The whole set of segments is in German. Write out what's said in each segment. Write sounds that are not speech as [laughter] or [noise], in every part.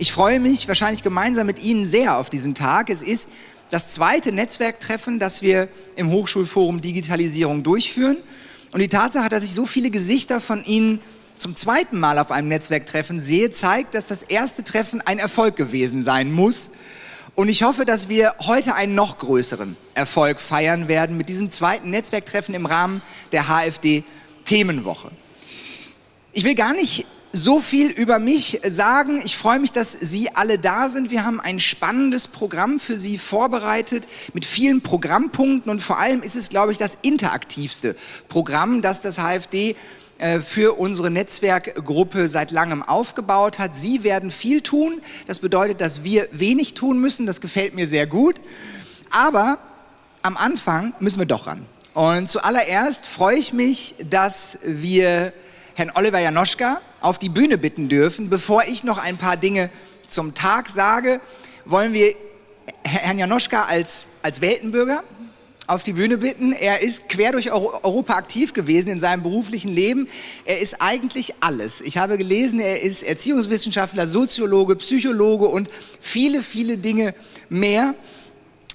Ich freue mich wahrscheinlich gemeinsam mit Ihnen sehr auf diesen Tag. Es ist das zweite Netzwerktreffen, das wir im Hochschulforum Digitalisierung durchführen. Und die Tatsache, dass ich so viele Gesichter von Ihnen zum zweiten Mal auf einem Netzwerktreffen sehe, zeigt, dass das erste Treffen ein Erfolg gewesen sein muss. Und ich hoffe, dass wir heute einen noch größeren Erfolg feiern werden mit diesem zweiten Netzwerktreffen im Rahmen der HFD Themenwoche. Ich will gar nicht so viel über mich sagen. Ich freue mich, dass Sie alle da sind. Wir haben ein spannendes Programm für Sie vorbereitet mit vielen Programmpunkten und vor allem ist es, glaube ich, das interaktivste Programm, das das HFD für unsere Netzwerkgruppe seit langem aufgebaut hat. Sie werden viel tun. Das bedeutet, dass wir wenig tun müssen. Das gefällt mir sehr gut. Aber am Anfang müssen wir doch ran. Und zuallererst freue ich mich, dass wir Herrn Oliver Janoschka auf die Bühne bitten dürfen. Bevor ich noch ein paar Dinge zum Tag sage, wollen wir Herrn Janoschka als, als Weltenbürger auf die Bühne bitten. Er ist quer durch Europa aktiv gewesen in seinem beruflichen Leben. Er ist eigentlich alles. Ich habe gelesen, er ist Erziehungswissenschaftler, Soziologe, Psychologe und viele, viele Dinge mehr.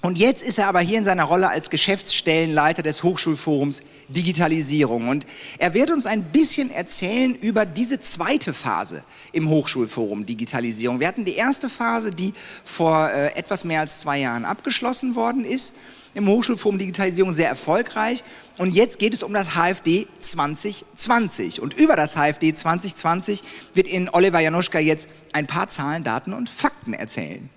Und jetzt ist er aber hier in seiner Rolle als Geschäftsstellenleiter des Hochschulforums Digitalisierung. Und er wird uns ein bisschen erzählen über diese zweite Phase im Hochschulforum Digitalisierung. Wir hatten die erste Phase, die vor äh, etwas mehr als zwei Jahren abgeschlossen worden ist im Hochschulforum Digitalisierung sehr erfolgreich. Und jetzt geht es um das HFD 2020. Und über das HFD 2020 wird Ihnen Oliver Januszka jetzt ein paar Zahlen, Daten und Fakten erzählen.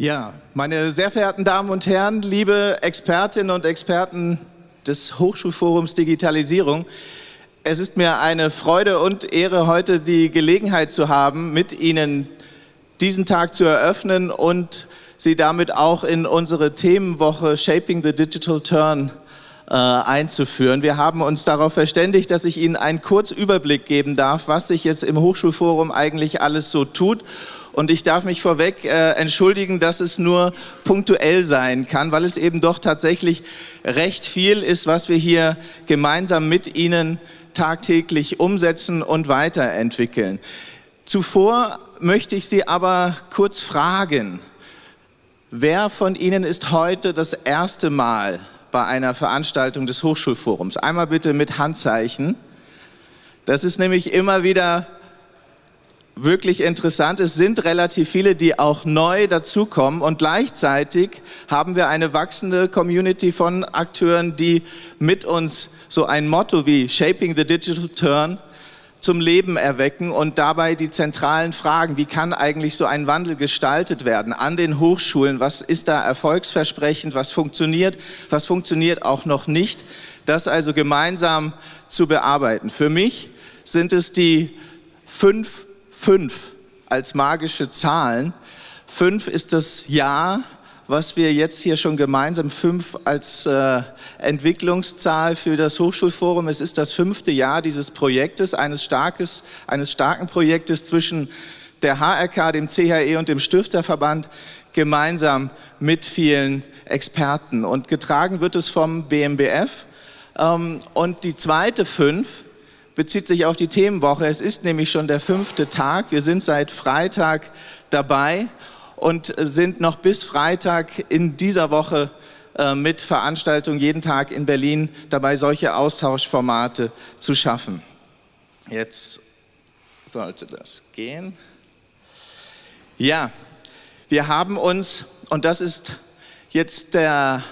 Ja, meine sehr verehrten Damen und Herren, liebe Expertinnen und Experten des Hochschulforums Digitalisierung, es ist mir eine Freude und Ehre, heute die Gelegenheit zu haben, mit Ihnen diesen Tag zu eröffnen und Sie damit auch in unsere Themenwoche Shaping the Digital Turn äh, einzuführen. Wir haben uns darauf verständigt, dass ich Ihnen einen Kurzüberblick geben darf, was sich jetzt im Hochschulforum eigentlich alles so tut und ich darf mich vorweg äh, entschuldigen, dass es nur punktuell sein kann, weil es eben doch tatsächlich recht viel ist, was wir hier gemeinsam mit Ihnen tagtäglich umsetzen und weiterentwickeln. Zuvor möchte ich Sie aber kurz fragen, wer von Ihnen ist heute das erste Mal bei einer Veranstaltung des Hochschulforums? Einmal bitte mit Handzeichen. Das ist nämlich immer wieder wirklich interessant. Es sind relativ viele, die auch neu dazukommen. Und gleichzeitig haben wir eine wachsende Community von Akteuren, die mit uns so ein Motto wie Shaping the Digital Turn zum Leben erwecken und dabei die zentralen Fragen, wie kann eigentlich so ein Wandel gestaltet werden an den Hochschulen, was ist da erfolgsversprechend, was funktioniert, was funktioniert auch noch nicht, das also gemeinsam zu bearbeiten. Für mich sind es die fünf fünf als magische Zahlen. Fünf ist das Jahr, was wir jetzt hier schon gemeinsam fünf als äh, Entwicklungszahl für das Hochschulforum. Es ist das fünfte Jahr dieses Projektes, eines, starkes, eines starken Projektes zwischen der HRK, dem CHE und dem Stifterverband gemeinsam mit vielen Experten. Und getragen wird es vom BMBF. Ähm, und die zweite fünf bezieht sich auf die Themenwoche. Es ist nämlich schon der fünfte Tag. Wir sind seit Freitag dabei und sind noch bis Freitag in dieser Woche äh, mit Veranstaltungen jeden Tag in Berlin dabei, solche Austauschformate zu schaffen. Jetzt sollte das gehen. Ja, wir haben uns, und das ist jetzt der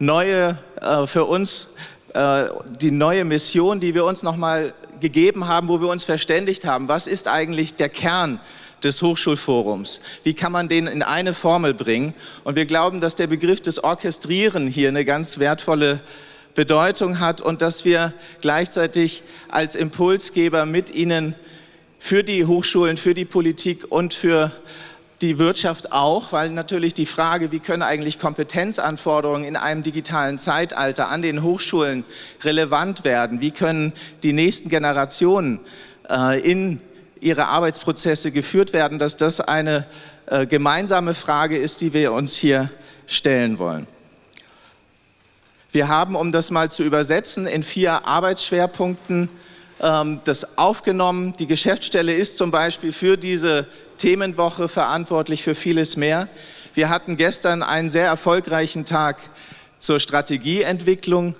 neue, äh, für uns äh, die neue Mission, die wir uns nochmal gegeben haben, wo wir uns verständigt haben, was ist eigentlich der Kern des Hochschulforums? Wie kann man den in eine Formel bringen? Und wir glauben, dass der Begriff des Orchestrieren hier eine ganz wertvolle Bedeutung hat und dass wir gleichzeitig als Impulsgeber mit Ihnen für die Hochschulen, für die Politik und für die Wirtschaft auch, weil natürlich die Frage, wie können eigentlich Kompetenzanforderungen in einem digitalen Zeitalter an den Hochschulen relevant werden, wie können die nächsten Generationen äh, in ihre Arbeitsprozesse geführt werden, dass das eine äh, gemeinsame Frage ist, die wir uns hier stellen wollen. Wir haben, um das mal zu übersetzen, in vier Arbeitsschwerpunkten ähm, das aufgenommen. Die Geschäftsstelle ist zum Beispiel für diese Themenwoche verantwortlich für vieles mehr. Wir hatten gestern einen sehr erfolgreichen Tag zur Strategieentwicklung.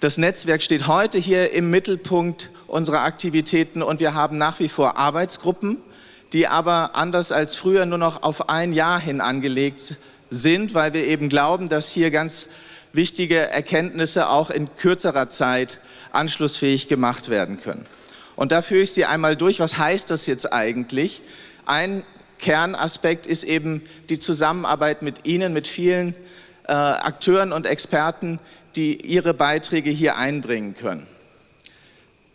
Das Netzwerk steht heute hier im Mittelpunkt unserer Aktivitäten und wir haben nach wie vor Arbeitsgruppen, die aber anders als früher nur noch auf ein Jahr hin angelegt sind, weil wir eben glauben, dass hier ganz wichtige Erkenntnisse auch in kürzerer Zeit anschlussfähig gemacht werden können. Und da führe ich Sie einmal durch. Was heißt das jetzt eigentlich? Ein Kernaspekt ist eben die Zusammenarbeit mit Ihnen, mit vielen äh, Akteuren und Experten, die ihre Beiträge hier einbringen können.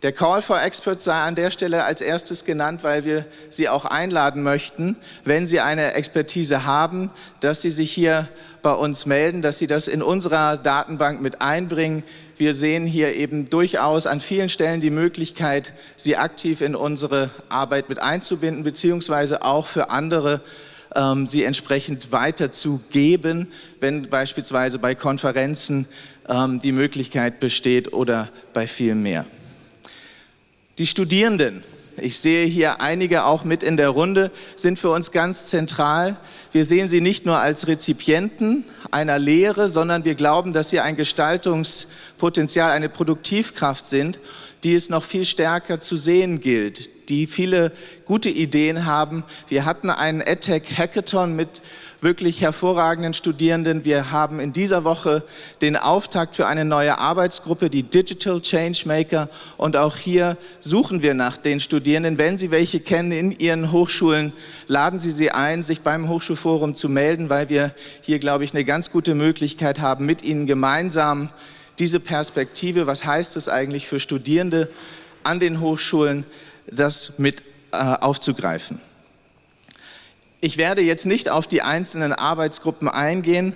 Der Call for Experts sei an der Stelle als erstes genannt, weil wir Sie auch einladen möchten, wenn Sie eine Expertise haben, dass Sie sich hier bei uns melden, dass Sie das in unserer Datenbank mit einbringen. Wir sehen hier eben durchaus an vielen Stellen die Möglichkeit, Sie aktiv in unsere Arbeit mit einzubinden, beziehungsweise auch für andere ähm, sie entsprechend weiterzugeben, wenn beispielsweise bei Konferenzen ähm, die Möglichkeit besteht oder bei viel mehr. Die Studierenden, ich sehe hier einige auch mit in der Runde, sind für uns ganz zentral. Wir sehen sie nicht nur als Rezipienten einer Lehre, sondern wir glauben, dass sie ein Gestaltungspotenzial, eine Produktivkraft sind, die es noch viel stärker zu sehen gilt, die viele gute Ideen haben. Wir hatten einen EdTech Hackathon mit wirklich hervorragenden Studierenden. Wir haben in dieser Woche den Auftakt für eine neue Arbeitsgruppe, die Digital Changemaker. Und auch hier suchen wir nach den Studierenden. Wenn Sie welche kennen in Ihren Hochschulen, laden Sie sie ein, sich beim Hochschulforum zu melden, weil wir hier, glaube ich, eine ganz gute Möglichkeit haben, mit Ihnen gemeinsam diese Perspektive, was heißt es eigentlich für Studierende an den Hochschulen, das mit äh, aufzugreifen. Ich werde jetzt nicht auf die einzelnen Arbeitsgruppen eingehen,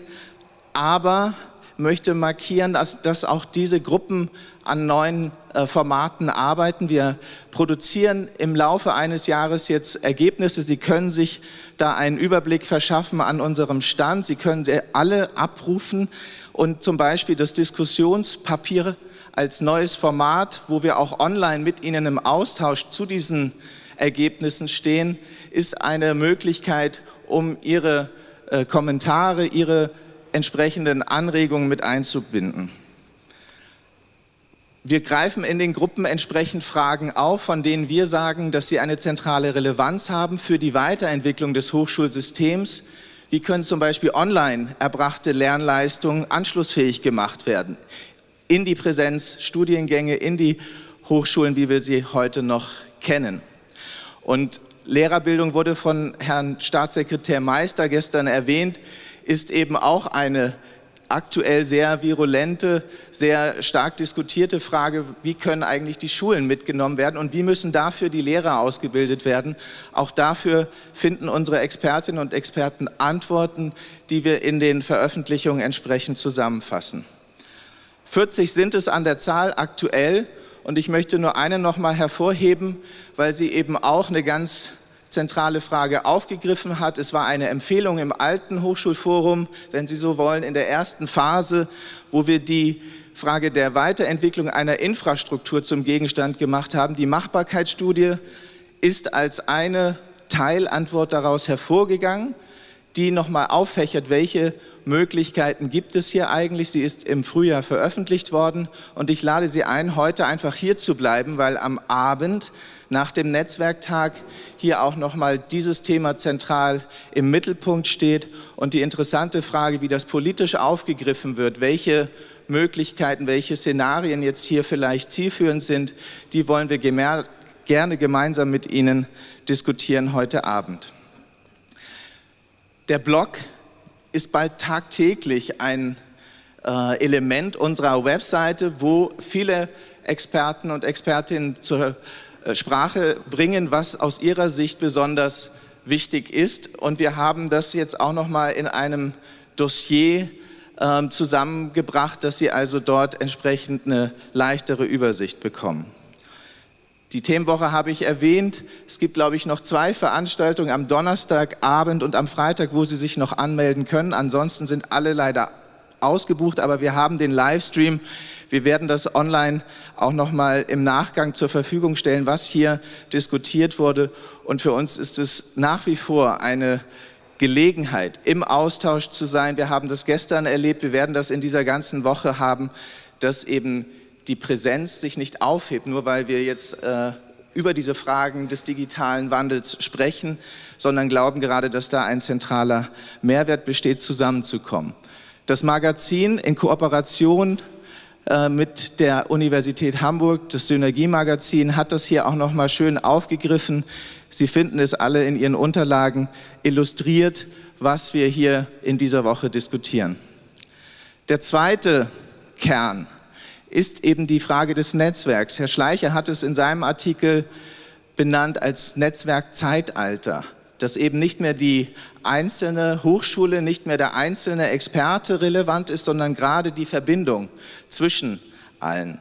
aber möchte markieren, dass, dass auch diese Gruppen an neuen äh, Formaten arbeiten. Wir produzieren im Laufe eines Jahres jetzt Ergebnisse. Sie können sich da einen Überblick verschaffen an unserem Stand. Sie können alle abrufen und zum Beispiel das Diskussionspapier als neues Format, wo wir auch online mit Ihnen im Austausch zu diesen Ergebnissen stehen, ist eine Möglichkeit, um Ihre äh, Kommentare, Ihre entsprechenden Anregungen mit einzubinden. Wir greifen in den Gruppen entsprechend Fragen auf, von denen wir sagen, dass sie eine zentrale Relevanz haben für die Weiterentwicklung des Hochschulsystems. Wie können zum Beispiel online erbrachte Lernleistungen anschlussfähig gemacht werden? In die Präsenzstudiengänge, in die Hochschulen, wie wir sie heute noch kennen. Und Lehrerbildung wurde von Herrn Staatssekretär Meister gestern erwähnt, ist eben auch eine aktuell sehr virulente, sehr stark diskutierte Frage, wie können eigentlich die Schulen mitgenommen werden und wie müssen dafür die Lehrer ausgebildet werden. Auch dafür finden unsere Expertinnen und Experten Antworten, die wir in den Veröffentlichungen entsprechend zusammenfassen. 40 sind es an der Zahl aktuell und ich möchte nur eine noch mal hervorheben, weil sie eben auch eine ganz zentrale Frage aufgegriffen hat. Es war eine Empfehlung im alten Hochschulforum, wenn Sie so wollen, in der ersten Phase, wo wir die Frage der Weiterentwicklung einer Infrastruktur zum Gegenstand gemacht haben. Die Machbarkeitsstudie ist als eine Teilantwort daraus hervorgegangen, die nochmal auffächert, welche Möglichkeiten gibt es hier eigentlich? Sie ist im Frühjahr veröffentlicht worden und ich lade Sie ein, heute einfach hier zu bleiben, weil am Abend nach dem Netzwerktag hier auch nochmal dieses Thema zentral im Mittelpunkt steht und die interessante Frage, wie das politisch aufgegriffen wird, welche Möglichkeiten, welche Szenarien jetzt hier vielleicht zielführend sind, die wollen wir gerne gemeinsam mit Ihnen diskutieren heute Abend. Der Blog ist bald tagtäglich ein äh, Element unserer Webseite, wo viele Experten und Expertinnen zur äh, Sprache bringen, was aus ihrer Sicht besonders wichtig ist. Und wir haben das jetzt auch noch mal in einem Dossier äh, zusammengebracht, dass Sie also dort entsprechend eine leichtere Übersicht bekommen. Die Themenwoche habe ich erwähnt. Es gibt, glaube ich, noch zwei Veranstaltungen am Donnerstagabend und am Freitag, wo Sie sich noch anmelden können. Ansonsten sind alle leider ausgebucht, aber wir haben den Livestream. Wir werden das online auch noch mal im Nachgang zur Verfügung stellen, was hier diskutiert wurde. Und für uns ist es nach wie vor eine Gelegenheit, im Austausch zu sein. Wir haben das gestern erlebt, wir werden das in dieser ganzen Woche haben, dass eben die Präsenz sich nicht aufhebt, nur weil wir jetzt äh, über diese Fragen des digitalen Wandels sprechen, sondern glauben gerade, dass da ein zentraler Mehrwert besteht, zusammenzukommen. Das Magazin in Kooperation äh, mit der Universität Hamburg, das Synergiemagazin, hat das hier auch noch mal schön aufgegriffen. Sie finden es alle in Ihren Unterlagen illustriert, was wir hier in dieser Woche diskutieren. Der zweite Kern ist eben die Frage des Netzwerks. Herr Schleicher hat es in seinem Artikel benannt als Netzwerkzeitalter, dass eben nicht mehr die einzelne Hochschule, nicht mehr der einzelne Experte relevant ist, sondern gerade die Verbindung zwischen allen.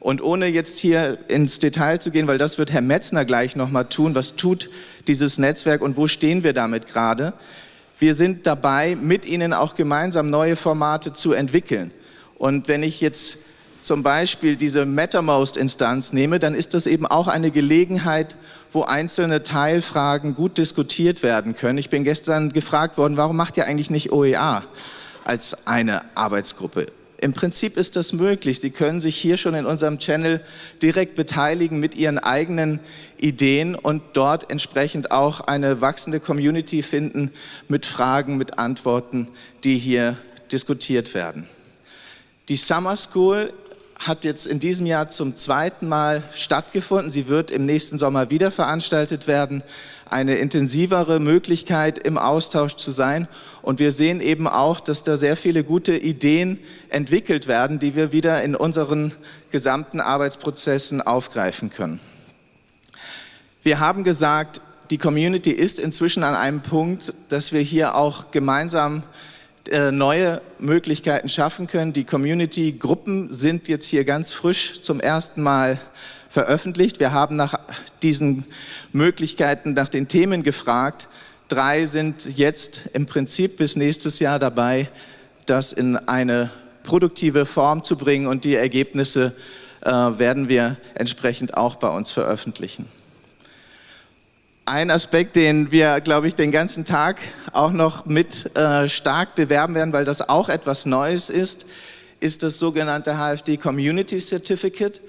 Und ohne jetzt hier ins Detail zu gehen, weil das wird Herr Metzner gleich nochmal tun, was tut dieses Netzwerk und wo stehen wir damit gerade? Wir sind dabei, mit Ihnen auch gemeinsam neue Formate zu entwickeln. Und wenn ich jetzt zum Beispiel diese Mattermost-Instanz nehme, dann ist das eben auch eine Gelegenheit, wo einzelne Teilfragen gut diskutiert werden können. Ich bin gestern gefragt worden, warum macht ihr eigentlich nicht OEA als eine Arbeitsgruppe? Im Prinzip ist das möglich. Sie können sich hier schon in unserem Channel direkt beteiligen mit Ihren eigenen Ideen und dort entsprechend auch eine wachsende Community finden mit Fragen, mit Antworten, die hier diskutiert werden. Die Summer School hat jetzt in diesem Jahr zum zweiten Mal stattgefunden. Sie wird im nächsten Sommer wieder veranstaltet werden. Eine intensivere Möglichkeit, im Austausch zu sein. Und wir sehen eben auch, dass da sehr viele gute Ideen entwickelt werden, die wir wieder in unseren gesamten Arbeitsprozessen aufgreifen können. Wir haben gesagt, die Community ist inzwischen an einem Punkt, dass wir hier auch gemeinsam neue Möglichkeiten schaffen können. Die Community-Gruppen sind jetzt hier ganz frisch zum ersten Mal veröffentlicht. Wir haben nach diesen Möglichkeiten, nach den Themen gefragt. Drei sind jetzt im Prinzip bis nächstes Jahr dabei, das in eine produktive Form zu bringen und die Ergebnisse äh, werden wir entsprechend auch bei uns veröffentlichen. Ein Aspekt, den wir, glaube ich, den ganzen Tag auch noch mit äh, stark bewerben werden, weil das auch etwas Neues ist, ist das sogenannte HFD Community Certificate.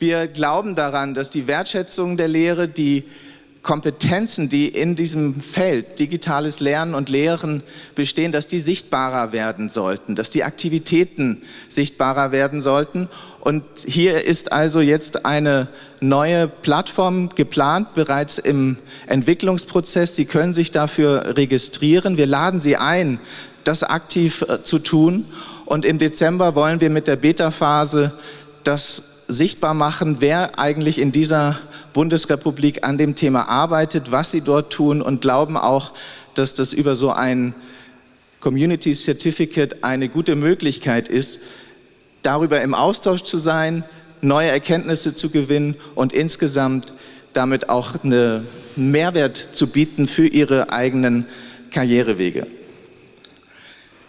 Wir glauben daran, dass die Wertschätzung der Lehre, die Kompetenzen, die in diesem Feld digitales Lernen und Lehren bestehen, dass die sichtbarer werden sollten, dass die Aktivitäten sichtbarer werden sollten. Und hier ist also jetzt eine neue Plattform geplant, bereits im Entwicklungsprozess. Sie können sich dafür registrieren. Wir laden Sie ein, das aktiv äh, zu tun. Und im Dezember wollen wir mit der Beta-Phase das sichtbar machen, wer eigentlich in dieser Bundesrepublik an dem Thema arbeitet, was sie dort tun und glauben auch, dass das über so ein Community Certificate eine gute Möglichkeit ist, darüber im Austausch zu sein, neue Erkenntnisse zu gewinnen und insgesamt damit auch einen Mehrwert zu bieten für ihre eigenen Karrierewege.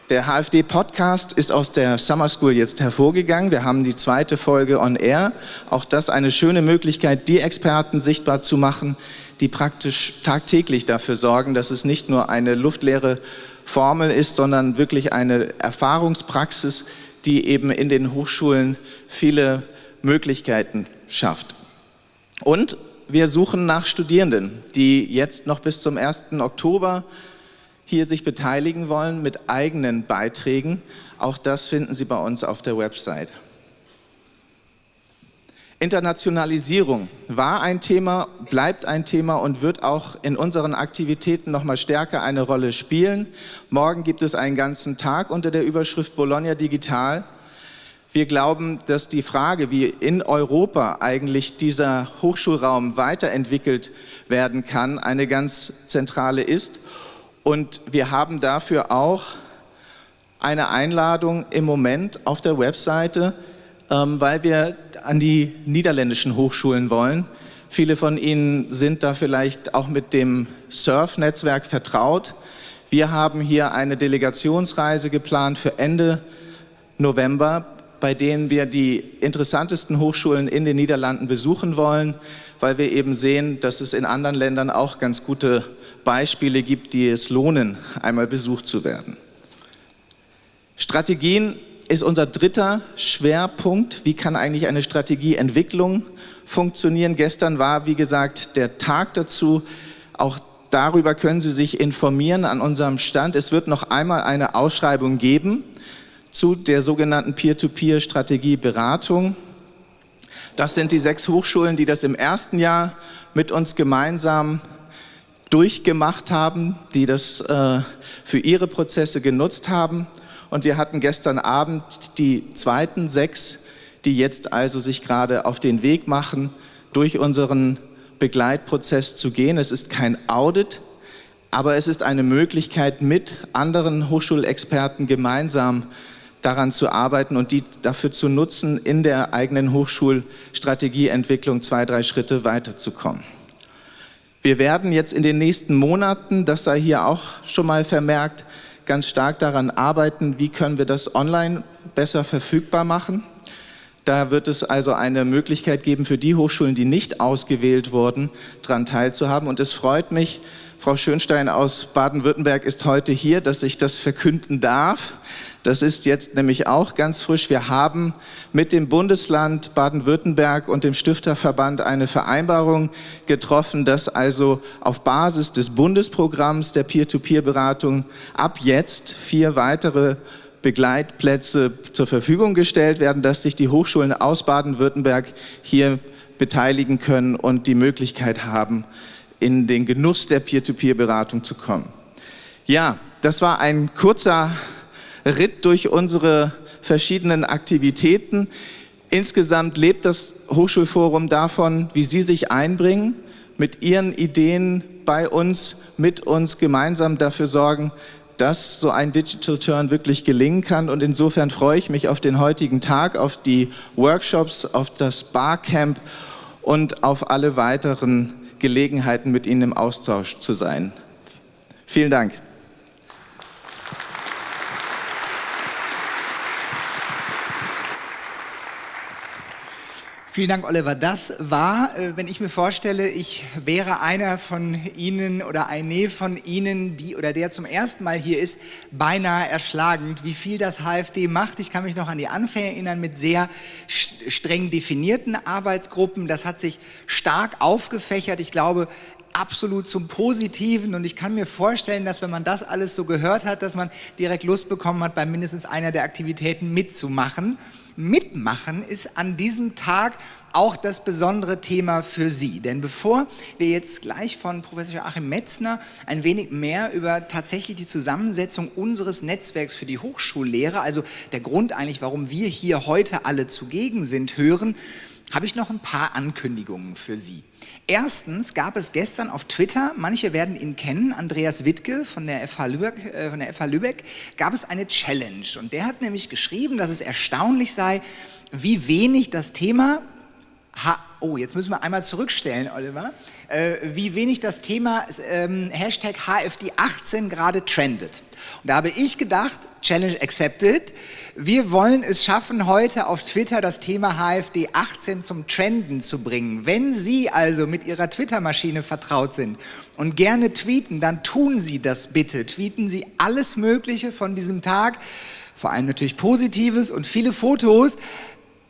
Der HFD-Podcast ist aus der Summer School jetzt hervorgegangen. Wir haben die zweite Folge on Air. Auch das eine schöne Möglichkeit, die Experten sichtbar zu machen, die praktisch tagtäglich dafür sorgen, dass es nicht nur eine luftleere Formel ist, sondern wirklich eine Erfahrungspraxis, die eben in den Hochschulen viele Möglichkeiten schafft. Und wir suchen nach Studierenden, die jetzt noch bis zum 1. Oktober hier sich beteiligen wollen mit eigenen Beiträgen. Auch das finden Sie bei uns auf der Website. Internationalisierung war ein Thema, bleibt ein Thema und wird auch in unseren Aktivitäten noch mal stärker eine Rolle spielen. Morgen gibt es einen ganzen Tag unter der Überschrift Bologna Digital. Wir glauben, dass die Frage, wie in Europa eigentlich dieser Hochschulraum weiterentwickelt werden kann, eine ganz zentrale ist und wir haben dafür auch eine Einladung im Moment auf der Webseite, ähm, weil wir an die niederländischen Hochschulen wollen. Viele von Ihnen sind da vielleicht auch mit dem Surf-Netzwerk vertraut. Wir haben hier eine Delegationsreise geplant für Ende November, bei denen wir die interessantesten Hochschulen in den Niederlanden besuchen wollen, weil wir eben sehen, dass es in anderen Ländern auch ganz gute Beispiele gibt, die es lohnen, einmal besucht zu werden. Strategien ist unser dritter Schwerpunkt. Wie kann eigentlich eine Strategieentwicklung funktionieren? Gestern war, wie gesagt, der Tag dazu. Auch darüber können Sie sich informieren an unserem Stand. Es wird noch einmal eine Ausschreibung geben zu der sogenannten Peer-to-Peer-Strategie-Beratung. Das sind die sechs Hochschulen, die das im ersten Jahr mit uns gemeinsam durchgemacht haben, die das äh, für ihre Prozesse genutzt haben. Und wir hatten gestern Abend die zweiten sechs, die jetzt also sich gerade auf den Weg machen, durch unseren Begleitprozess zu gehen. Es ist kein Audit, aber es ist eine Möglichkeit, mit anderen Hochschulexperten gemeinsam daran zu arbeiten und die dafür zu nutzen, in der eigenen Hochschulstrategieentwicklung zwei, drei Schritte weiterzukommen. Wir werden jetzt in den nächsten Monaten, das sei hier auch schon mal vermerkt, ganz stark daran arbeiten, wie können wir das online besser verfügbar machen. Da wird es also eine Möglichkeit geben für die Hochschulen, die nicht ausgewählt wurden, daran teilzuhaben. Und es freut mich, Frau Schönstein aus Baden-Württemberg ist heute hier, dass ich das verkünden darf. Das ist jetzt nämlich auch ganz frisch. Wir haben mit dem Bundesland Baden-Württemberg und dem Stifterverband eine Vereinbarung getroffen, dass also auf Basis des Bundesprogramms der Peer-to-Peer-Beratung ab jetzt vier weitere Begleitplätze zur Verfügung gestellt werden, dass sich die Hochschulen aus Baden-Württemberg hier beteiligen können und die Möglichkeit haben, in den Genuss der Peer-to-Peer-Beratung zu kommen. Ja, das war ein kurzer Ritt durch unsere verschiedenen Aktivitäten. Insgesamt lebt das Hochschulforum davon, wie Sie sich einbringen, mit Ihren Ideen bei uns, mit uns gemeinsam dafür sorgen, dass so ein Digital Turn wirklich gelingen kann. Und insofern freue ich mich auf den heutigen Tag, auf die Workshops, auf das Barcamp und auf alle weiteren Gelegenheiten, mit Ihnen im Austausch zu sein. Vielen Dank. Vielen Dank, Oliver. Das war, äh, wenn ich mir vorstelle, ich wäre einer von Ihnen oder eine von Ihnen, die oder der zum ersten Mal hier ist, beinahe erschlagend, wie viel das HFD macht. Ich kann mich noch an die Anfänge erinnern mit sehr streng definierten Arbeitsgruppen. Das hat sich stark aufgefächert. Ich glaube, absolut zum Positiven und ich kann mir vorstellen, dass wenn man das alles so gehört hat, dass man direkt Lust bekommen hat, bei mindestens einer der Aktivitäten mitzumachen mitmachen, ist an diesem Tag auch das besondere Thema für Sie. Denn bevor wir jetzt gleich von Professor Achim Metzner ein wenig mehr über tatsächlich die Zusammensetzung unseres Netzwerks für die Hochschullehre, also der Grund eigentlich, warum wir hier heute alle zugegen sind, hören, habe ich noch ein paar Ankündigungen für Sie. Erstens gab es gestern auf Twitter, manche werden ihn kennen, Andreas Wittke von der FH Lübeck, äh, von der FH Lübeck, gab es eine Challenge. Und der hat nämlich geschrieben, dass es erstaunlich sei, wie wenig das Thema Ha oh, jetzt müssen wir einmal zurückstellen, Oliver, äh, wie wenig das Thema ähm, Hashtag HFD18 gerade trendet. Und da habe ich gedacht, Challenge accepted, wir wollen es schaffen, heute auf Twitter das Thema HFD18 zum Trenden zu bringen. Wenn Sie also mit Ihrer Twitter-Maschine vertraut sind und gerne tweeten, dann tun Sie das bitte. Tweeten Sie alles Mögliche von diesem Tag, vor allem natürlich Positives und viele Fotos,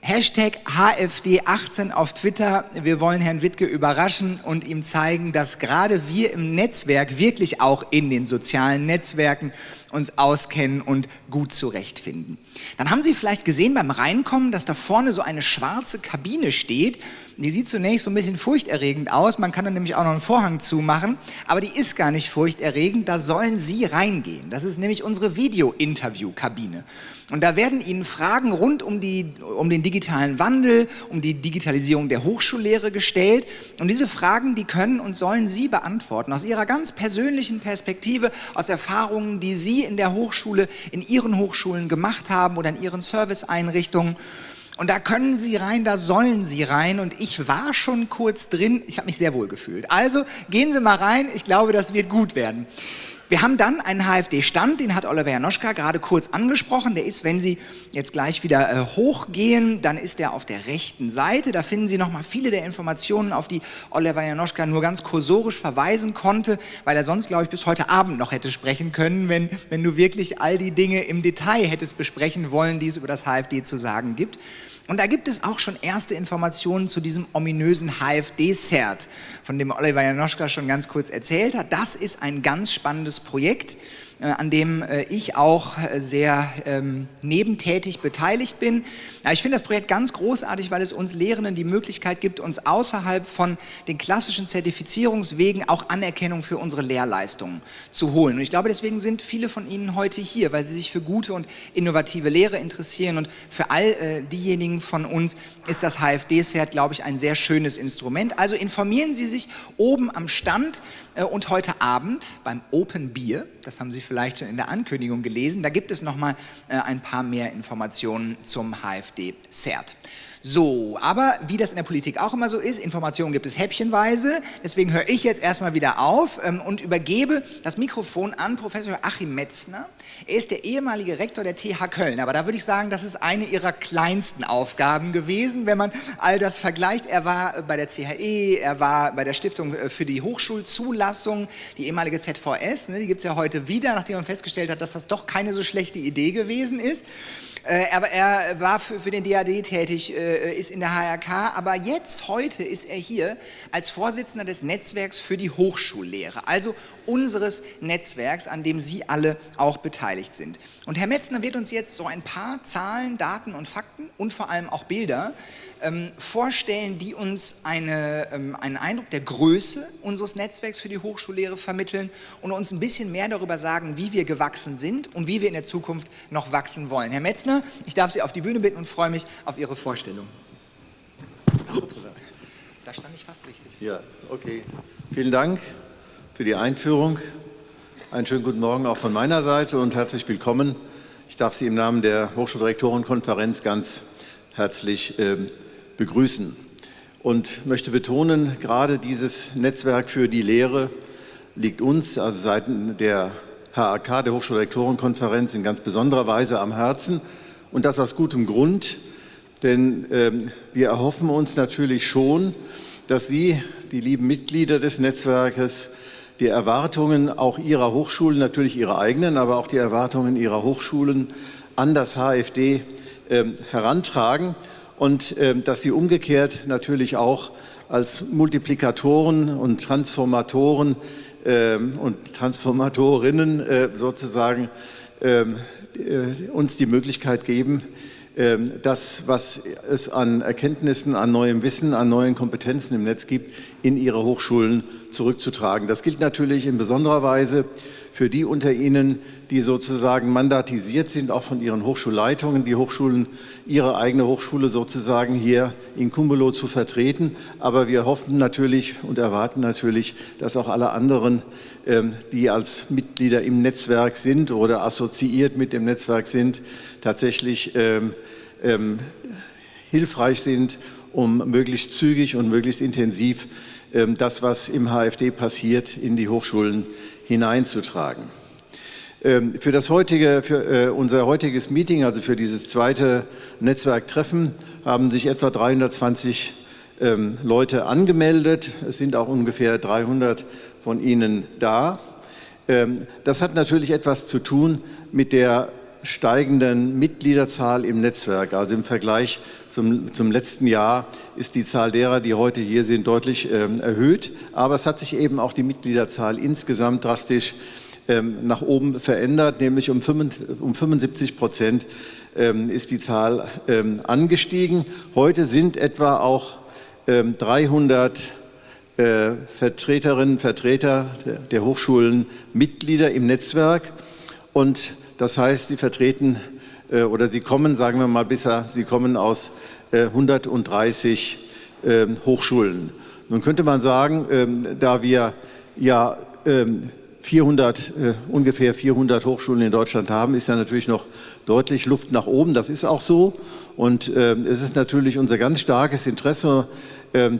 Hashtag HFD18 auf Twitter. Wir wollen Herrn Wittke überraschen und ihm zeigen, dass gerade wir im Netzwerk, wirklich auch in den sozialen Netzwerken, uns auskennen und gut zurechtfinden. Dann haben Sie vielleicht gesehen beim Reinkommen, dass da vorne so eine schwarze Kabine steht. Die sieht zunächst so ein bisschen furchterregend aus. Man kann dann nämlich auch noch einen Vorhang zumachen. Aber die ist gar nicht furchterregend. Da sollen Sie reingehen. Das ist nämlich unsere Video-Interview-Kabine. Und da werden Ihnen Fragen rund um, die, um den digitalen Wandel, um die Digitalisierung der Hochschullehre gestellt. Und diese Fragen, die können und sollen Sie beantworten, aus Ihrer ganz persönlichen Perspektive, aus Erfahrungen, die Sie in der Hochschule, in Ihren Hochschulen gemacht haben oder in Ihren Serviceeinrichtungen. Und da können Sie rein, da sollen Sie rein. Und ich war schon kurz drin. Ich habe mich sehr wohl gefühlt. Also gehen Sie mal rein. Ich glaube, das wird gut werden. Wir haben dann einen HFD-Stand, den hat Oliver Janoschka gerade kurz angesprochen. Der ist, wenn Sie jetzt gleich wieder äh, hochgehen, dann ist der auf der rechten Seite. Da finden Sie nochmal viele der Informationen, auf die Oliver Janoschka nur ganz kursorisch verweisen konnte, weil er sonst, glaube ich, bis heute Abend noch hätte sprechen können, wenn, wenn du wirklich all die Dinge im Detail hättest besprechen wollen, die es über das HFD zu sagen gibt. Und da gibt es auch schon erste Informationen zu diesem ominösen HFD-Cert, von dem Oliver Janoschka schon ganz kurz erzählt hat. Das ist ein ganz spannendes Projekt. Äh, an dem äh, ich auch äh, sehr ähm, nebentätig beteiligt bin. ich finde das Projekt ganz großartig, weil es uns Lehrenden die Möglichkeit gibt, uns außerhalb von den klassischen Zertifizierungswegen auch Anerkennung für unsere Lehrleistungen zu holen. Und ich glaube, deswegen sind viele von Ihnen heute hier, weil sie sich für gute und innovative Lehre interessieren. Und für all äh, diejenigen von uns ist das HFD-Cert, glaube ich, ein sehr schönes Instrument. Also informieren Sie sich oben am Stand und heute Abend beim Open Beer, das haben Sie vielleicht schon in der Ankündigung gelesen, da gibt es nochmal äh, ein paar mehr Informationen zum HFD-CERT. So, aber wie das in der Politik auch immer so ist, Informationen gibt es häppchenweise. Deswegen höre ich jetzt erstmal wieder auf ähm, und übergebe das Mikrofon an Professor Achim Metzner. Er ist der ehemalige Rektor der TH Köln. Aber da würde ich sagen, das ist eine ihrer kleinsten Aufgaben gewesen, wenn man all das vergleicht. Er war bei der CHE, er war bei der Stiftung äh, für die Hochschulzulassung, die ehemalige ZVS. Ne, die gibt es ja heute wieder, nachdem man festgestellt hat, dass das doch keine so schlechte Idee gewesen ist. Äh, aber er war für, für den DAD tätig, äh, ist in der HRK, aber jetzt, heute ist er hier als Vorsitzender des Netzwerks für die Hochschullehre, also unseres Netzwerks, an dem Sie alle auch beteiligt sind. Und Herr Metzner wird uns jetzt so ein paar Zahlen, Daten und Fakten und vor allem auch Bilder ähm, vorstellen, die uns eine, ähm, einen Eindruck der Größe unseres Netzwerks für die Hochschullehre vermitteln und uns ein bisschen mehr darüber sagen, wie wir gewachsen sind und wie wir in der Zukunft noch wachsen wollen. Herr Metzner, ich darf Sie auf die Bühne bitten und freue mich auf Ihre Vorstellung. Ups. Da stand ich fast richtig. Ja, okay. Vielen Dank für die Einführung. Einen schönen guten Morgen auch von meiner Seite und herzlich willkommen. Ich darf Sie im Namen der Hochschuldirektorenkonferenz ganz herzlich äh, begrüßen und möchte betonen, gerade dieses Netzwerk für die Lehre liegt uns, also seitens der HAK, der Hochschulrektorenkonferenz, in ganz besonderer Weise am Herzen und das aus gutem Grund, denn ähm, wir erhoffen uns natürlich schon, dass Sie, die lieben Mitglieder des Netzwerkes, die Erwartungen auch Ihrer Hochschulen, natürlich Ihre eigenen, aber auch die Erwartungen Ihrer Hochschulen an das HFD ähm, herantragen und ähm, dass sie umgekehrt natürlich auch als Multiplikatoren und Transformatoren ähm, und Transformatorinnen äh, sozusagen äh, uns die Möglichkeit geben, das, was es an Erkenntnissen, an neuem Wissen, an neuen Kompetenzen im Netz gibt, in ihre Hochschulen zurückzutragen. Das gilt natürlich in besonderer Weise für die unter Ihnen, die sozusagen mandatisiert sind, auch von ihren Hochschulleitungen, die Hochschulen, ihre eigene Hochschule sozusagen hier in Cumulo zu vertreten. Aber wir hoffen natürlich und erwarten natürlich, dass auch alle anderen, ähm, die als Mitglieder im Netzwerk sind oder assoziiert mit dem Netzwerk sind, tatsächlich ähm, ähm, hilfreich sind, um möglichst zügig und möglichst intensiv das, was im HFD passiert, in die Hochschulen hineinzutragen. Ähm, für, das heutige, für äh, unser heutiges Meeting, also für dieses zweite Netzwerktreffen, haben sich etwa 320 ähm, Leute angemeldet. Es sind auch ungefähr 300 von Ihnen da. Ähm, das hat natürlich etwas zu tun mit der steigenden Mitgliederzahl im Netzwerk. Also im Vergleich zum, zum letzten Jahr ist die Zahl derer, die heute hier sind, deutlich ähm, erhöht. Aber es hat sich eben auch die Mitgliederzahl insgesamt drastisch ähm, nach oben verändert, nämlich um, 75 Prozent ähm, ist die Zahl ähm, angestiegen. Heute sind etwa auch ähm, 300 äh, Vertreterinnen und Vertreter der, der Hochschulen Mitglieder im Netzwerk und das heißt, sie vertreten äh, oder sie kommen, sagen wir mal bisher, sie kommen aus 130 äh, ähm, Hochschulen. Nun könnte man sagen, ähm, da wir ja ähm, 400, äh, ungefähr 400 Hochschulen in Deutschland haben, ist ja natürlich noch deutlich Luft nach oben. Das ist auch so. Und es ist natürlich unser ganz starkes Interesse,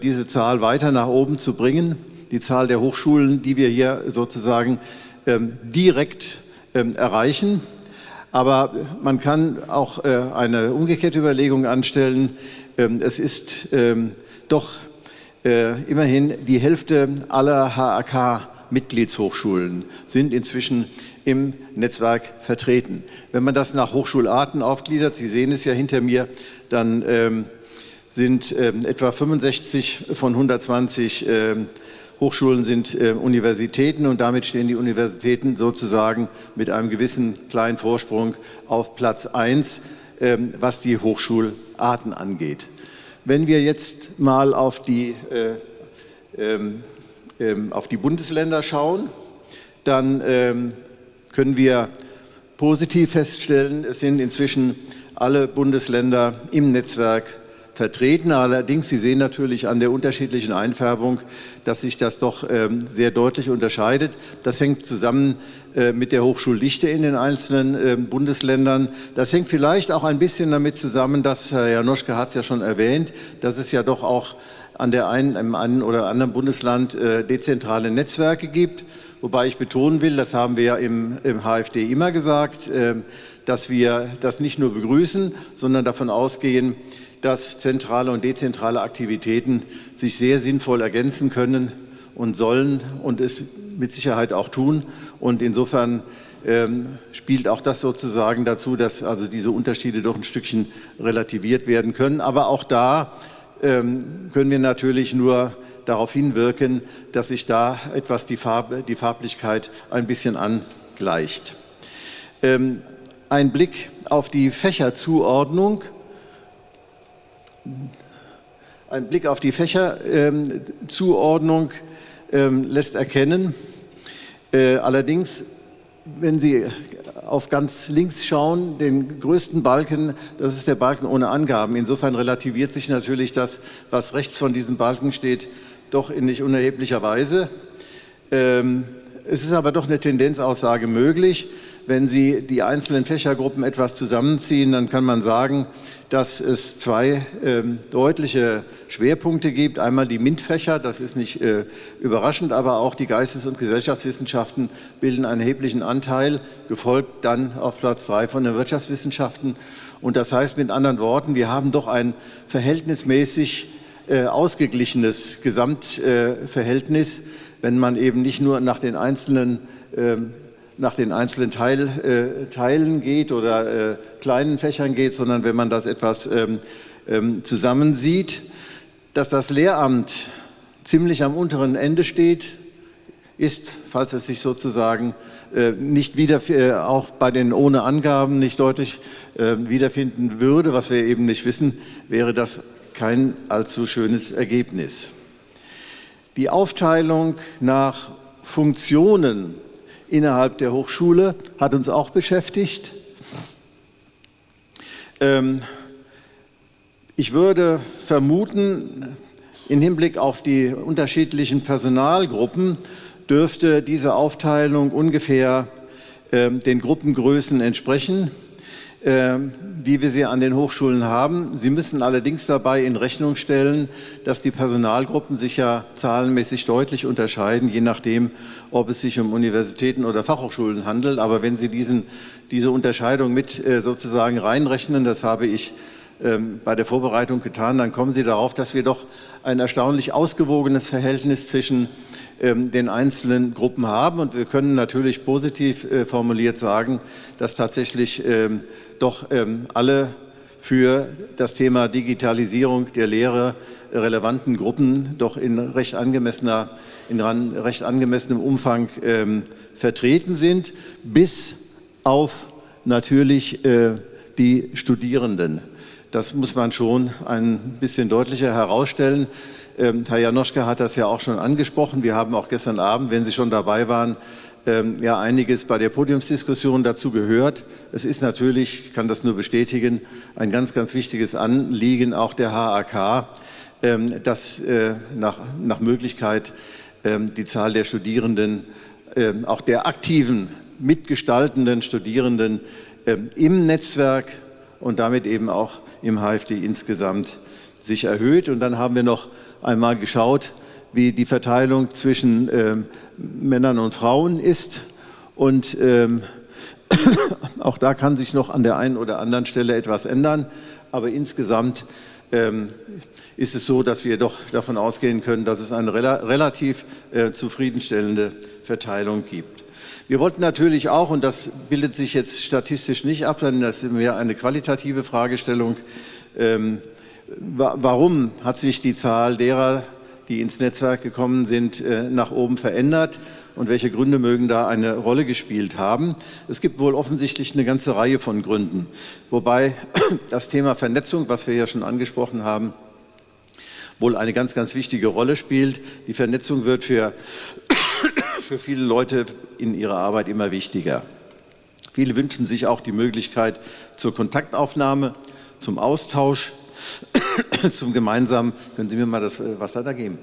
diese Zahl weiter nach oben zu bringen. Die Zahl der Hochschulen, die wir hier sozusagen ähm, direkt ähm, erreichen. Aber man kann auch äh, eine umgekehrte Überlegung anstellen. Ähm, es ist ähm, doch äh, immerhin die Hälfte aller HAK Mitgliedshochschulen sind inzwischen im Netzwerk vertreten. Wenn man das nach Hochschularten aufgliedert, Sie sehen es ja hinter mir, dann ähm, sind ähm, etwa 65 von 120 ähm, Hochschulen sind äh, Universitäten und damit stehen die Universitäten sozusagen mit einem gewissen kleinen Vorsprung auf Platz 1, ähm, was die Hochschularten angeht. Wenn wir jetzt mal auf die äh, ähm, ähm, auf die Bundesländer schauen, dann ähm, können wir positiv feststellen, es sind inzwischen alle Bundesländer im Netzwerk vertreten. Allerdings, Sie sehen natürlich an der unterschiedlichen Einfärbung, dass sich das doch ähm, sehr deutlich unterscheidet. Das hängt zusammen äh, mit der Hochschuldichte in den einzelnen Bundesländern. Das hängt vielleicht auch ein bisschen damit zusammen, dass Herr Janoschke hat es ja schon erwähnt, dass es ja doch auch an der einen, im einen oder anderen Bundesland äh, dezentrale Netzwerke gibt. Wobei ich betonen will, das haben wir ja im, im HFD immer gesagt, äh, dass wir das nicht nur begrüßen, sondern davon ausgehen, dass zentrale und dezentrale Aktivitäten sich sehr sinnvoll ergänzen können und sollen und es mit Sicherheit auch tun. Und insofern ähm, spielt auch das sozusagen dazu, dass also diese Unterschiede doch ein Stückchen relativiert werden können. Aber auch da ähm, können wir natürlich nur darauf hinwirken, dass sich da etwas die, Farbe, die Farblichkeit ein bisschen angleicht. Ähm, ein Blick auf die Fächerzuordnung. Ein Blick auf die Fächerzuordnung ähm, lässt erkennen, äh, allerdings, wenn Sie auf ganz links schauen, den größten Balken, das ist der Balken ohne Angaben. Insofern relativiert sich natürlich das, was rechts von diesem Balken steht, doch in nicht unerheblicher Weise. Ähm, es ist aber doch eine Tendenzaussage möglich. Wenn Sie die einzelnen Fächergruppen etwas zusammenziehen, dann kann man sagen, dass es zwei ähm, deutliche Schwerpunkte gibt. Einmal die MINT-Fächer, das ist nicht äh, überraschend, aber auch die Geistes- und Gesellschaftswissenschaften bilden einen erheblichen Anteil, gefolgt dann auf Platz drei von den Wirtschaftswissenschaften. Und das heißt mit anderen Worten, wir haben doch ein verhältnismäßig äh, ausgeglichenes Gesamtverhältnis, äh, wenn man eben nicht nur nach den einzelnen ähm, nach den einzelnen Teil, äh, Teilen geht oder äh, kleinen Fächern geht, sondern wenn man das etwas ähm, ähm, zusammensieht. Dass das Lehramt ziemlich am unteren Ende steht, ist, falls es sich sozusagen äh, nicht wieder, äh, auch bei den ohne Angaben nicht deutlich äh, wiederfinden würde, was wir eben nicht wissen, wäre das kein allzu schönes Ergebnis. Die Aufteilung nach Funktionen innerhalb der Hochschule hat uns auch beschäftigt. Ähm, ich würde vermuten, im Hinblick auf die unterschiedlichen Personalgruppen dürfte diese Aufteilung ungefähr ähm, den Gruppengrößen entsprechen. Ähm, wie wir sie an den Hochschulen haben. Sie müssen allerdings dabei in Rechnung stellen, dass die Personalgruppen sich ja zahlenmäßig deutlich unterscheiden, je nachdem, ob es sich um Universitäten oder Fachhochschulen handelt. Aber wenn Sie diesen, diese Unterscheidung mit äh, sozusagen reinrechnen, das habe ich bei der Vorbereitung getan, dann kommen Sie darauf, dass wir doch ein erstaunlich ausgewogenes Verhältnis zwischen ähm, den einzelnen Gruppen haben. Und wir können natürlich positiv äh, formuliert sagen, dass tatsächlich ähm, doch ähm, alle für das Thema Digitalisierung der Lehre relevanten Gruppen doch in recht, angemessener, in recht angemessenem Umfang ähm, vertreten sind, bis auf natürlich äh, die Studierenden. Das muss man schon ein bisschen deutlicher herausstellen. Ähm, Herr Janoschke hat das ja auch schon angesprochen. Wir haben auch gestern Abend, wenn Sie schon dabei waren, ähm, ja einiges bei der Podiumsdiskussion dazu gehört. Es ist natürlich, ich kann das nur bestätigen, ein ganz, ganz wichtiges Anliegen auch der HAK, ähm, dass äh, nach, nach Möglichkeit die Zahl der Studierenden auch der aktiven, mitgestaltenden Studierenden im Netzwerk und damit eben auch im HFD insgesamt sich erhöht. Und dann haben wir noch einmal geschaut, wie die Verteilung zwischen ähm, Männern und Frauen ist. Und ähm, [coughs] auch da kann sich noch an der einen oder anderen Stelle etwas ändern. Aber insgesamt ähm, ist es so, dass wir doch davon ausgehen können, dass es eine rela relativ äh, zufriedenstellende Verteilung gibt. Wir wollten natürlich auch, und das bildet sich jetzt statistisch nicht ab, sondern das ist mehr eine qualitative Fragestellung, ähm, wa warum hat sich die Zahl derer, die ins Netzwerk gekommen sind, äh, nach oben verändert und welche Gründe mögen da eine Rolle gespielt haben. Es gibt wohl offensichtlich eine ganze Reihe von Gründen, wobei [clears throat] das Thema Vernetzung, was wir ja schon angesprochen haben, wohl eine ganz, ganz wichtige Rolle spielt. Die Vernetzung wird für, für viele Leute in ihrer Arbeit immer wichtiger. Viele wünschen sich auch die Möglichkeit zur Kontaktaufnahme, zum Austausch [coughs] zum gemeinsamen, können Sie mir mal das äh, Wasser da geben,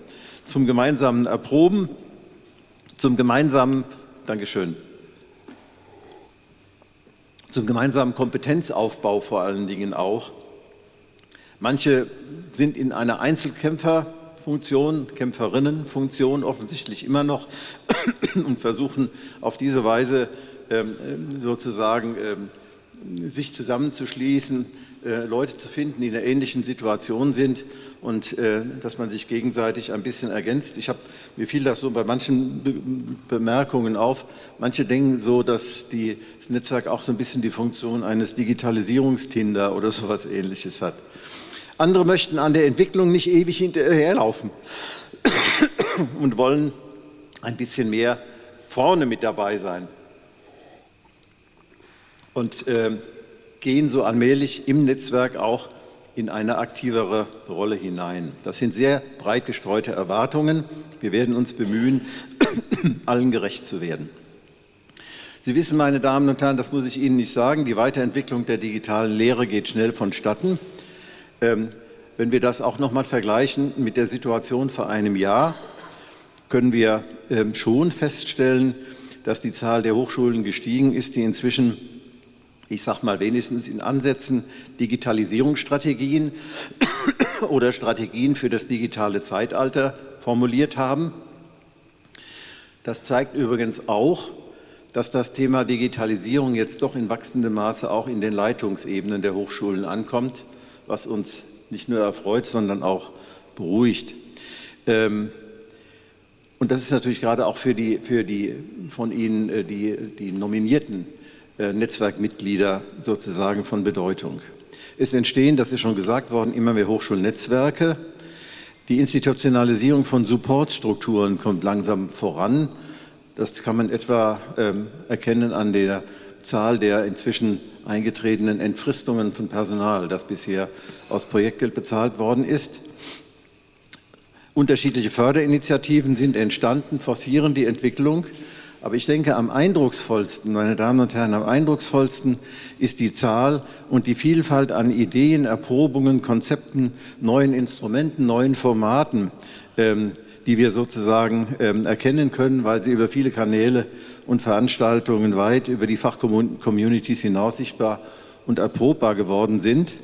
zum gemeinsamen Erproben, zum gemeinsamen, Dankeschön, zum gemeinsamen Kompetenzaufbau vor allen Dingen auch. Manche sind in einer Einzelkämpferfunktion, Kämpferinnenfunktion offensichtlich immer noch [clears throat] und versuchen auf diese Weise ähm, sozusagen ähm, sich zusammenzuschließen, äh, Leute zu finden, die in einer ähnlichen Situation sind und äh, dass man sich gegenseitig ein bisschen ergänzt. Ich hab, mir fiel das so bei manchen Be Bemerkungen auf. Manche denken so, dass die, das Netzwerk auch so ein bisschen die Funktion eines Digitalisierungstinder oder so etwas Ähnliches hat. Andere möchten an der Entwicklung nicht ewig hinterherlaufen [coughs] und wollen ein bisschen mehr vorne mit dabei sein und äh, gehen so allmählich im Netzwerk auch in eine aktivere Rolle hinein. Das sind sehr breit gestreute Erwartungen. Wir werden uns bemühen, [coughs] allen gerecht zu werden. Sie wissen, meine Damen und Herren, das muss ich Ihnen nicht sagen, die Weiterentwicklung der digitalen Lehre geht schnell vonstatten. Ähm, wenn wir das auch noch mal vergleichen mit der Situation vor einem Jahr, können wir ähm, schon feststellen, dass die Zahl der Hochschulen gestiegen ist, die inzwischen ich sage mal wenigstens in Ansätzen Digitalisierungsstrategien [coughs] oder Strategien für das digitale Zeitalter formuliert haben. Das zeigt übrigens auch, dass das Thema Digitalisierung jetzt doch in wachsendem Maße auch in den Leitungsebenen der Hochschulen ankommt, was uns nicht nur erfreut, sondern auch beruhigt. Ähm, und das ist natürlich gerade auch für die, für die von Ihnen äh, die, die nominierten äh, Netzwerkmitglieder sozusagen von Bedeutung. Es entstehen, das ist schon gesagt worden, immer mehr Hochschulnetzwerke. Die Institutionalisierung von Supportstrukturen kommt langsam voran. Das kann man etwa ähm, erkennen an der Zahl der inzwischen eingetretenen Entfristungen von Personal, das bisher aus Projektgeld bezahlt worden ist. Unterschiedliche Förderinitiativen sind entstanden, forcieren die Entwicklung. Aber ich denke, am eindrucksvollsten, meine Damen und Herren, am eindrucksvollsten ist die Zahl und die Vielfalt an Ideen, Erprobungen, Konzepten, neuen Instrumenten, neuen Formaten, ähm, die wir sozusagen ähm, erkennen können, weil sie über viele Kanäle und Veranstaltungen weit über die Fachcommunities hinaus sichtbar und erprobbar geworden sind.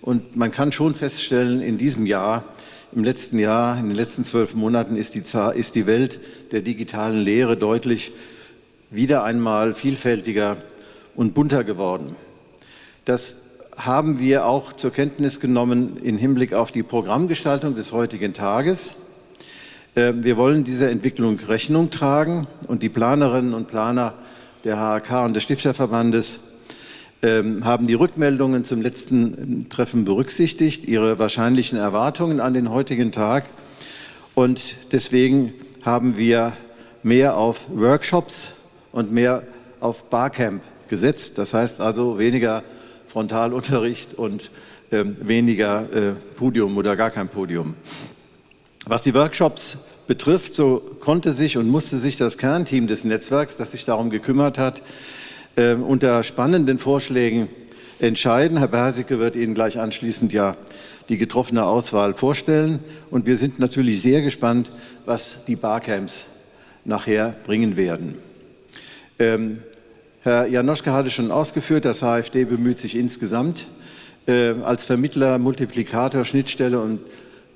Und man kann schon feststellen, in diesem Jahr im letzten Jahr, in den letzten zwölf Monaten ist die, ist die Welt der digitalen Lehre deutlich wieder einmal vielfältiger und bunter geworden. Das haben wir auch zur Kenntnis genommen im Hinblick auf die Programmgestaltung des heutigen Tages. Ähm, wir wollen dieser Entwicklung Rechnung tragen und die Planerinnen und Planer der HAK und des Stifterverbandes ähm, haben die Rückmeldungen zum letzten ähm, Treffen berücksichtigt, ihre wahrscheinlichen Erwartungen an den heutigen Tag. Und deswegen haben wir mehr auf Workshops und mehr auf Barcamp gesetzt. Das heißt also weniger Frontalunterricht und weniger äh, Podium oder gar kein Podium. Was die Workshops betrifft, so konnte sich und musste sich das Kernteam des Netzwerks, das sich darum gekümmert hat, äh, unter spannenden Vorschlägen entscheiden. Herr Bersicke wird Ihnen gleich anschließend ja die getroffene Auswahl vorstellen. Und wir sind natürlich sehr gespannt, was die Barcamps nachher bringen werden. Ähm, Herr Janoschka hatte schon ausgeführt, das HFD bemüht sich insgesamt äh, als Vermittler, Multiplikator, Schnittstelle und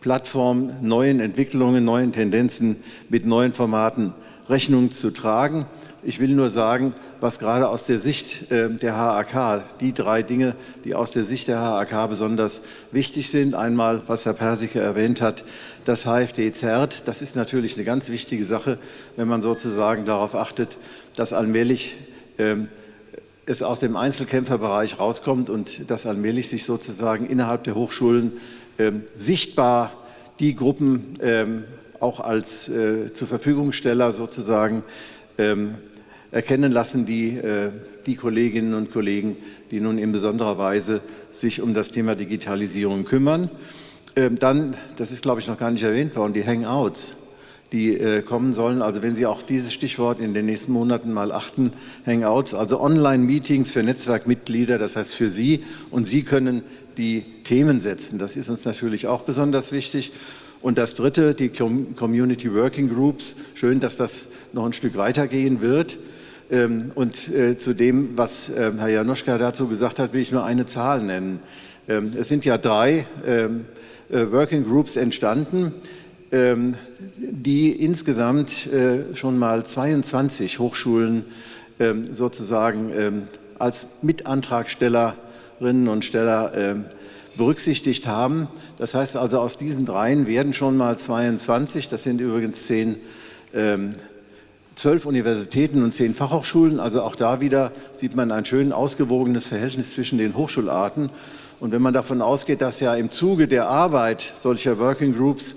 Plattform neuen Entwicklungen, neuen Tendenzen mit neuen Formaten Rechnung zu tragen. Ich will nur sagen, was gerade aus der Sicht äh, der HAK, die drei Dinge, die aus der Sicht der HAK besonders wichtig sind. Einmal, was Herr Persike erwähnt hat, das HFD zerrt. Das ist natürlich eine ganz wichtige Sache, wenn man sozusagen darauf achtet, dass allmählich ähm, es aus dem Einzelkämpferbereich rauskommt und dass allmählich sich sozusagen innerhalb der Hochschulen ähm, sichtbar die Gruppen ähm, auch als äh, zur Verfügungsteller sozusagen erkennen lassen die, äh, die Kolleginnen und Kollegen, die nun in besonderer Weise sich um das Thema Digitalisierung kümmern. Ähm, dann, das ist glaube ich noch gar nicht erwähnt worden, die Hangouts, die äh, kommen sollen. Also wenn Sie auch dieses Stichwort in den nächsten Monaten mal achten, Hangouts, also Online-Meetings für Netzwerkmitglieder, das heißt für Sie und Sie können die Themen setzen. Das ist uns natürlich auch besonders wichtig. Und das Dritte, die Community Working Groups. Schön, dass das noch ein Stück weitergehen wird. Ähm, und äh, zu dem, was ähm, Herr Janoschka dazu gesagt hat, will ich nur eine Zahl nennen. Ähm, es sind ja drei äh, Working Groups entstanden, die insgesamt äh, schon mal 22 Hochschulen sozusagen als Mitantragstellerinnen und Steller berücksichtigt haben. Das heißt also, aus diesen dreien werden schon mal 22, das sind übrigens zehn zwölf Universitäten und zehn Fachhochschulen. Also auch da wieder sieht man ein schön ausgewogenes Verhältnis zwischen den Hochschularten. Und wenn man davon ausgeht, dass ja im Zuge der Arbeit solcher Working Groups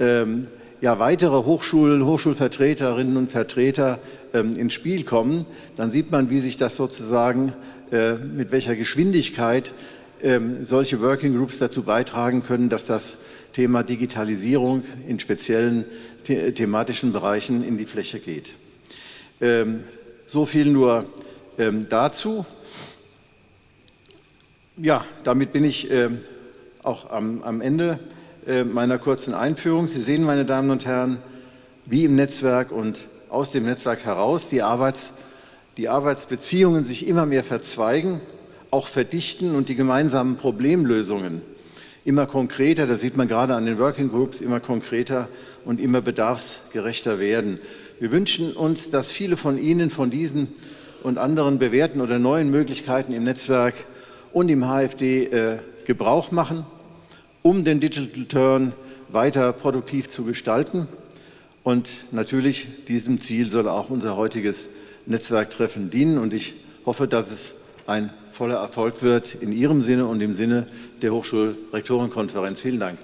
ähm, ja weitere Hochschulen, Hochschulvertreterinnen und Vertreter ähm, ins Spiel kommen, dann sieht man, wie sich das sozusagen, äh, mit welcher Geschwindigkeit ähm, solche Working Groups dazu beitragen können, dass das Thema Digitalisierung in speziellen the thematischen Bereichen in die Fläche geht. Ähm, so viel nur ähm, dazu. Ja, damit bin ich ähm, auch am, am Ende meiner kurzen Einführung. Sie sehen, meine Damen und Herren, wie im Netzwerk und aus dem Netzwerk heraus die, Arbeits, die Arbeitsbeziehungen sich immer mehr verzweigen, auch verdichten und die gemeinsamen Problemlösungen immer konkreter, das sieht man gerade an den Working Groups, immer konkreter und immer bedarfsgerechter werden. Wir wünschen uns, dass viele von Ihnen von diesen und anderen bewährten oder neuen Möglichkeiten im Netzwerk und im HFD äh, Gebrauch machen, um den Digital Turn weiter produktiv zu gestalten. Und natürlich diesem Ziel soll auch unser heutiges Netzwerktreffen dienen. Und ich hoffe, dass es ein voller Erfolg wird in Ihrem Sinne und im Sinne der Hochschulrektorenkonferenz. Vielen Dank.